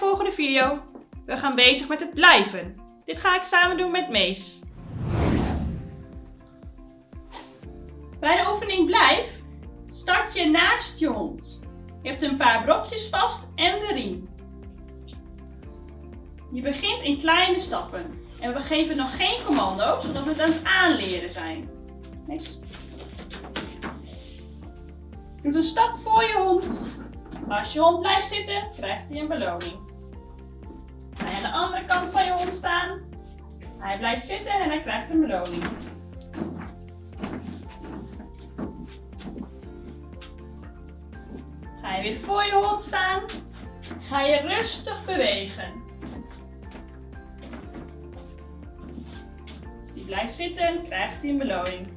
volgende video. We gaan bezig met het blijven. Dit ga ik samen doen met Mees. Bij de oefening blijf start je naast je hond. Je hebt een paar brokjes vast en de riem. Je begint in kleine stappen. En we geven nog geen commando, zodat we het aan het aanleren zijn. Mees. Doe een stap voor je hond. Als je hond blijft zitten, krijgt hij een beloning. Ga je aan de andere kant van je hond staan. Hij blijft zitten en hij krijgt een beloning. Ga je weer voor je hond staan. Ga je rustig bewegen. Die blijft zitten, krijgt hij een beloning.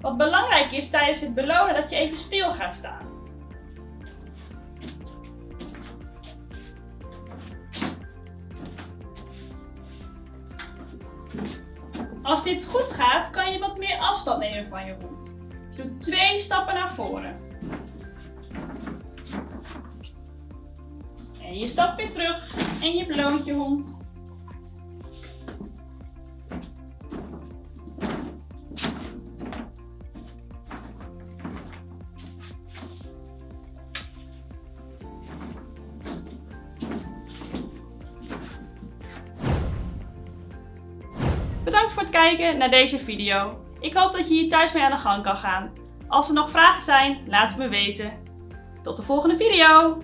Wat belangrijk is tijdens het belonen dat je even stil gaat staan. Als dit goed gaat, kan je wat meer afstand nemen van je hond. Je doet twee stappen naar voren. En je stapt weer terug en je beloont je hond. Bedankt voor het kijken naar deze video. Ik hoop dat je hier thuis mee aan de gang kan gaan. Als er nog vragen zijn, laat het me weten. Tot de volgende video!